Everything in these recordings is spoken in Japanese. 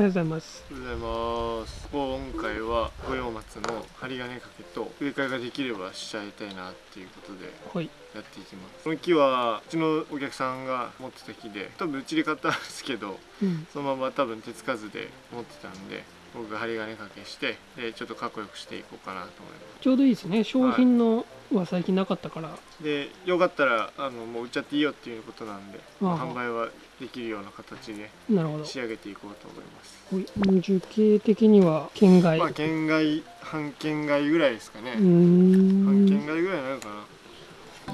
おはようございます。おはようございます。今回は五葉松の針金掛けと植え替えができればしちゃいたいなっていうことではい。やっていきます。この木はうちのお客さんが持ってた木で多分うちで買ったんですけどうん。そのまま多分手つかずで持ってたんで僕が針金掛けしてでちょっとかっこよくしていこうかなと思いまちょうどいいですね。商品のは最近なかったから、すでよかったらあのもう売っちゃっていいよっていうことなんで、まあ。販売はできるような形で仕上げていこうと思います。樹形的には県外、まあ県外半県外ぐらいですかね。うー半県ん外ぐらいになるか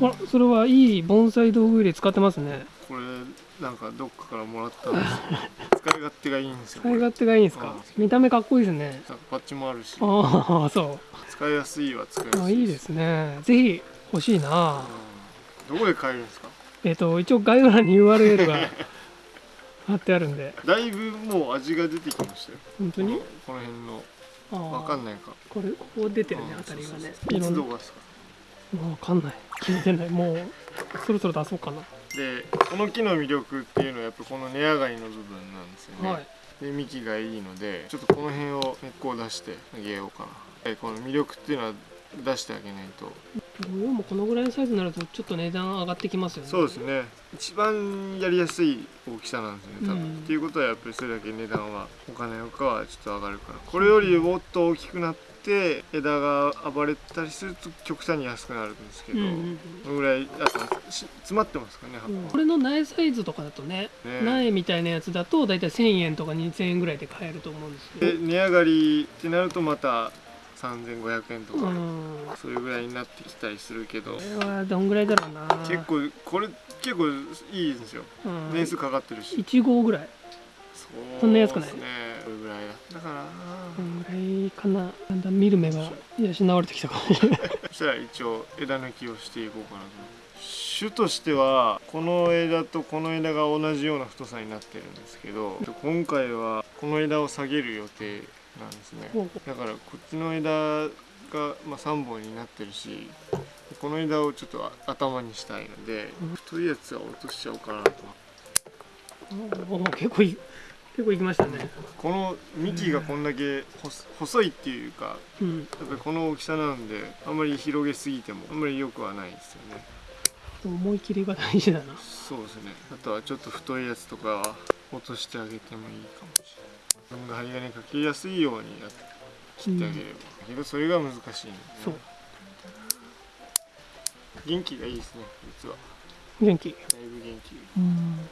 な。あそれはいい盆栽道具入れ使ってますね。これなんかどっかからもらったんですよ。使い勝手がいいんですよ使い勝手がいいんですか？うん。見た目かっこいいですね。なんかパッチもあるし。ああそ使いやすいは使いやすいうあいいですね。ぜひ欲しいな。うん。どこで買えるんですか？えっ、と一応概要欄に URL が 貼ってあるんで。だいぶもう味が出てきましたよ。本当に？この辺の。あわかんいないか。これここ出てるねうんあたりがね。いつ動かすか？わかんない。決めてない。もうそろそろ出そうかなでこの木の魅力っていうのはやっぱこの根上がりの部分なんですよね、はい。で幹がいいのでちょっとこの辺を根っこを出してあげようかな。でこの魅力っていうのは出してあげないと模様もこのぐらいのサイズになるとちょっと値段上がってきますよね。そうですね。一番やりやすい大きさなんですよね多分、うん。っていうことはやっぱりそれだけ値段はお金のかはちょっと上がるから。これよりもっと大きくなって枝が暴れたりすると極端に安くなるんですけど、うんうんうん。このぐらいあ詰まってますかね葉っぱ、これの苗サイズとかだとねね。苗みたいなやつだと大体1000円とか2000円ぐらいで買えると思うんですけでど値上がりってなるとまた3500円とか、うん。それぐらいになってきたりするけど。これはどんぐらいだろうな。結構これ結構いいんですよ。うん。年数かかってるし、1号ぐらい。そんな安くない？ねこれぐらいだ。かな、こんぐらいかな。だんだん見る目が養われてきたかもしれない。そしたら一応枝抜きをしていこうかなと。種としてはこの枝とこの枝が同じような太さになってるんですけど今回はこの枝を下げる予定なんですね。だからこっちの枝が、まあ、3本になってるしこの枝をちょっと頭にしたいのでうん。太いやつは落としちゃおうかなと。うお結構い結構いきましたね。この幹がこんだけ細細いっていうかうん。やっぱりこの大きさなんであんまり広げすぎてもあんまり良くはないですよね。思い切りが大事だな。そうですね。あとはちょっと太いやつとかは落としてあげてもいいかもしれない自分が針金かけやすいようにやっ切ってあげれば、けどそれが難しいね。そう。元気がいいですね実は。元気。だいぶ元気。うん。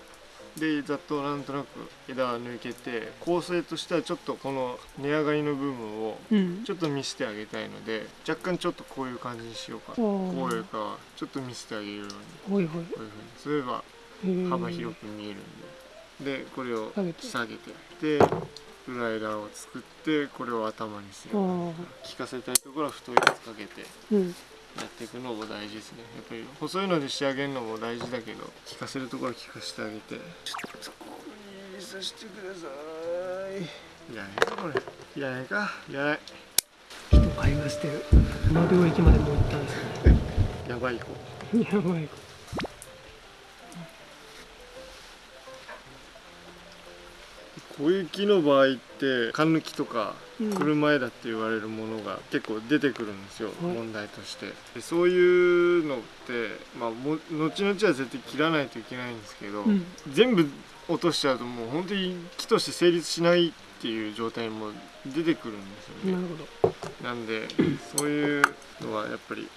でざっとなんとなく枝は抜けて構成としてはちょっとこの根上がりの部分をうん。ちょっと見せてあげたいので若干ちょっとこういう感じにしようか。こういうかはちょっと見せてあげるように。こういうふうに。すれば幅広く見えるんででこれを下げて。下げてで裏枝を作ってこれを頭にする。効かせたいところは太いやつかけてうん。やっていくのも大事ですね。やっぱり細いので仕上げるのも大事だけど効かせるところは効かせてあげて。ちょっとここにさせてください。いらないかこれ。いらないか。いらない。人会話してる。この領域までもう行ったんですね やばい子やばいこういう木の場合って缶抜きとかうん。車枝って言われるものが結構出てくるんですよ、はい。問題として。でそういうのって、まあ、も後々は絶対切らないといけないんですけど、うん。全部落としちゃうともう本当に木として成立しないっていう状態も出てくるんですよね。なるほど。なんでそういうのはやっぱり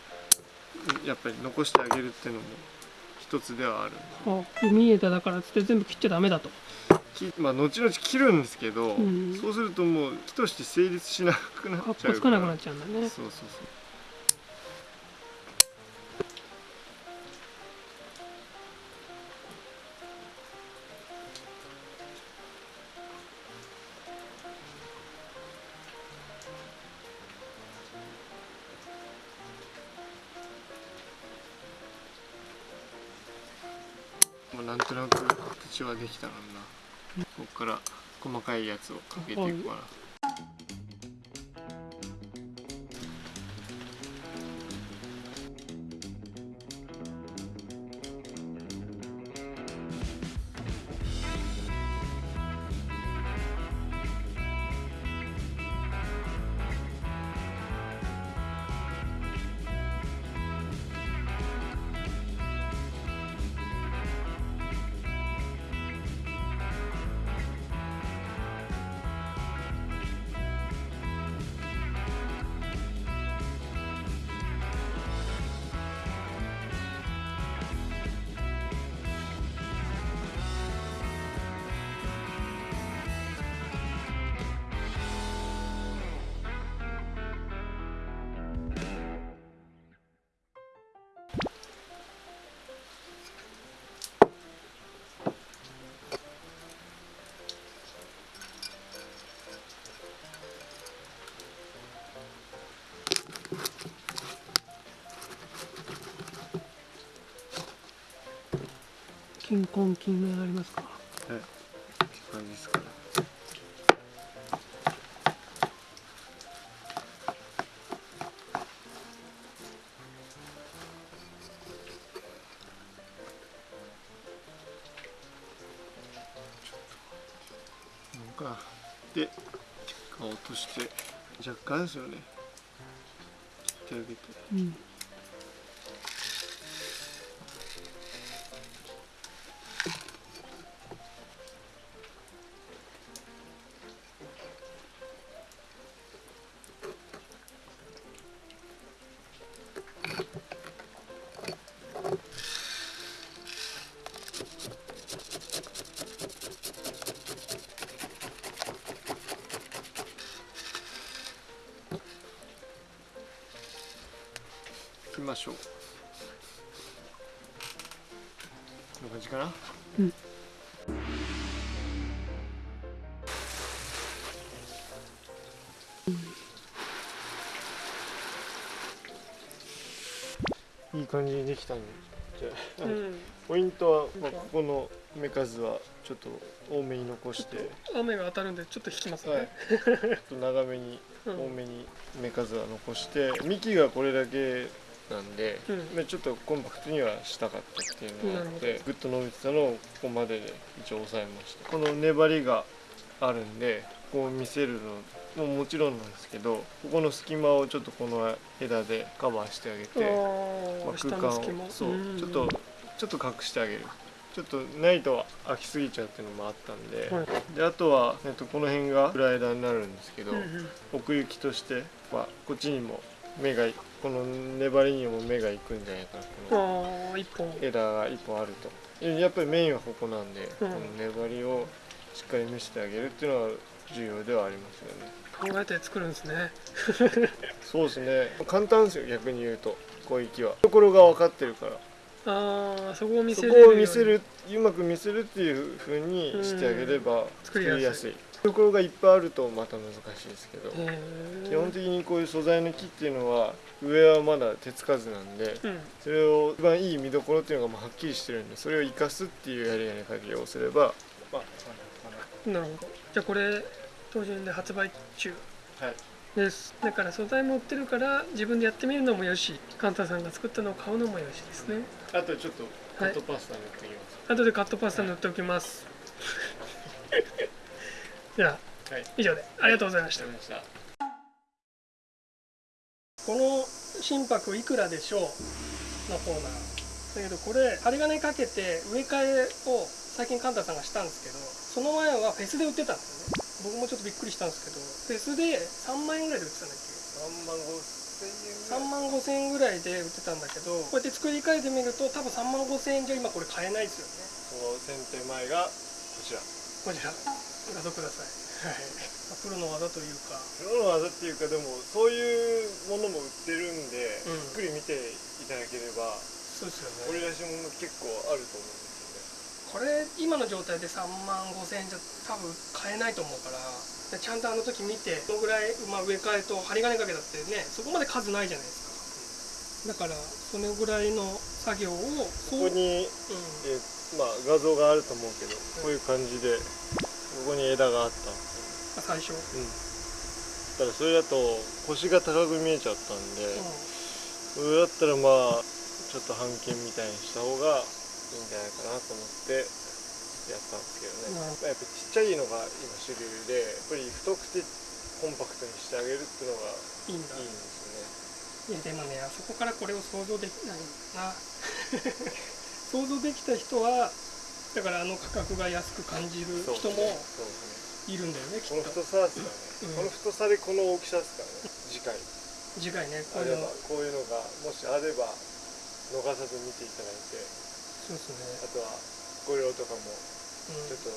やっぱり残してあげるっていうのも一つではあるあ海枝だからっつって全部切っちゃダメだと木まあ後々切るんですけど、うん。そうするともう木として成立しなくなっちゃうこつかなくなっちゃうんだね。そうそうそう。なんとなく形はできたのになここから細かいやつをかけていくかな。金婚金がありますか？はいって感じですかねなんかで顔落として若干ですよね。切ってあげて。うんましょう。こんな感じかな？うん。いい感じにできたんで。じゃあ、うん。ポイントは、まあ、ここの目数はちょっと多めに残して。雨が当たるんでちょっと引きますね、はい。ちょっと長めにうん。多めに目数は残して。幹がこれだけなんで、うん。まあちょっとコンパクトにはしたかったっていうのがあっなてぐっと伸びてたのをここまでで一応抑えました。この粘りがあるんでこう見せるのももちろんなんですけどここの隙間をちょっとこの枝でカバーしてあげて、まあ、空間をそううん。ちょっとちょっと隠してあげる。ちょっとないと飽きすぎちゃうっていうのもあったんで,、はい。であとは、えっと、この辺が暗枝になるんですけど、うんうん。奥行きとしてはこっちにも目がこの粘りにも目がいくんじゃないかなこの枝が一本。あると。えやっぱりメインはここなんで、うん。この粘りをしっかり見せてあげるっていうのは重要ではありますよね。考えて作るんですね。そうですね。簡単ですよ逆に言うと。広域はところが分かってるから。ああそこを見せそこれるように。を見せるうまく見せるっていう風にしてあげれば作りやすい。いところがいっぱいあるとまた難しいですけど。基本的にこういう素材の木っていうのは上はまだ手つかずなんでうん。それを一番いい見どころっていうのがまあはっきりしてるんでそれを生かすっていうやりやり加減をすれば。まあなるほど。じゃあこれ当順で発売中。はい。です。だから素材も売ってるから自分でやってみるのもよし。カンタさんが作ったのを買うのもよしですね。あとちょっとカットパスタ塗ってきます、後でカットパスタ塗っておきます。じ ゃあはい。以上で。ありがとうございました。ありがとうございましたこの心拍いくらでしょうのコーナーだけどこれ針金かけて植え替えを最近カンタさんがしたんですけどその前はフェスで売ってたんですよね。僕もちょっとびっくりしたんですけどフェスで3万円ぐらいで売ってたんだっけ？3万5 3万5千円。ぐらい千円ぐらいで売ってたんだけどこうやって作り変えてみると多分3万5千円じゃ今これ買えないですよこの剪定前がこちら。ねこちら画像ください、はい、プロの技というか。プロの技っていうかでもそういうものも売ってるんで、うん。じっくり見ていただければそうですよね。俺らしいもの結構あると思うんですこれ今の状態で3万5千円じゃ多分買えないと思うからでちゃんとあの時見てどのぐらい、まあ、植え替えと針金かけたってねそこまで数ないじゃないですか。だからそのぐらいの作業をよねここに、うん。えまあ、画像があると思うけどこういう感じでここに枝があった。最初、よ、うん、だからそれだと腰が高く見えちゃったんで、それだったらまあちょっと半径みたいにした方がいいんじゃないかなと思ってやったんですけどね、なるまあやっぱちっちゃいのが今主流でやっぱり太くてコンパクトにしてあげるっていうのがうん、いいんだ。いいんですいやでもねあそこからこれを想像できないな。想像できた人はだからあの価格が安く感じる人もいるんだよねきこのっと太さですからね、うん。この太さでこの大きさですからね。次回。次回ねこあれういうの。ばこういうのがもしあれば逃さず見ていただいて。そうですね。あとはご用とかもうん。ちょっと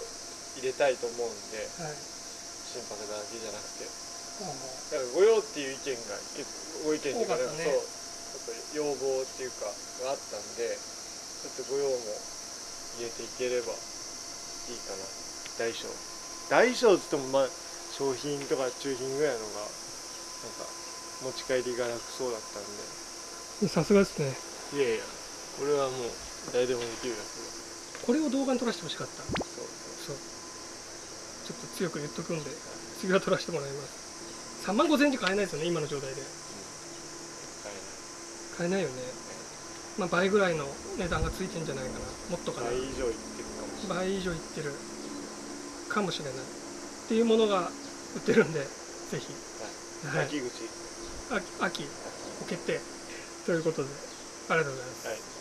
入れたいと思うんで、はい。心拍だけじゃなくて。あだからご用っていう意見がご意見っていうかね。そう。ちょっと要望っていうかがあったんでちょっとご用も入れていければいいかな。大小。大小って言ってもまあ商品とか中品ぐらいのがなんか持ち帰りが楽そうだったんさすがですね。でいやいやこれはもう誰でもできるやつこれを動画に撮らせてほしかった。そうそう。ちょっと強く言っとくんで次は撮らせてもらいます。3万5000円じゃ買えないですよね今の状態で。買えないよねまあ倍ぐらいの値段がついてんじゃないかな。もっとかな。倍以上いってるかもしれない。倍以上いってる。かもしれない。っていうものが売ってるんでぜひ、はい、秋口。秋秋。ご決定ということでありがとうございます、はい